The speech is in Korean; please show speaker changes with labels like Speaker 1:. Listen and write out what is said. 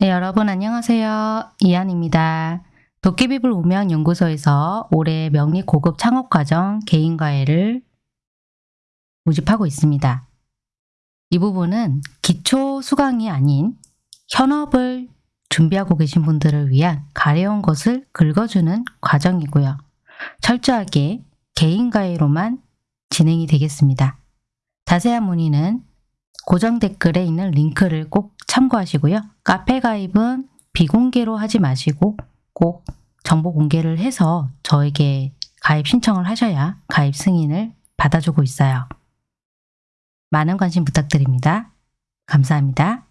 Speaker 1: 네, 여러분 안녕하세요. 이한입니다. 도깨비불 우명연구소에서 올해 명리 고급 창업과정 개인과외를 모집하고 있습니다. 이 부분은 기초 수강이 아닌 현업을 준비하고 계신 분들을 위한 가려운 것을 긁어주는 과정이고요. 철저하게 개인과외로만 진행이 되겠습니다. 자세한 문의는 고정 댓글에 있는 링크를 꼭 참고하시고요. 카페 가입은 비공개로 하지 마시고 꼭 정보 공개를 해서 저에게 가입 신청을 하셔야 가입 승인을 받아주고 있어요. 많은 관심 부탁드립니다. 감사합니다.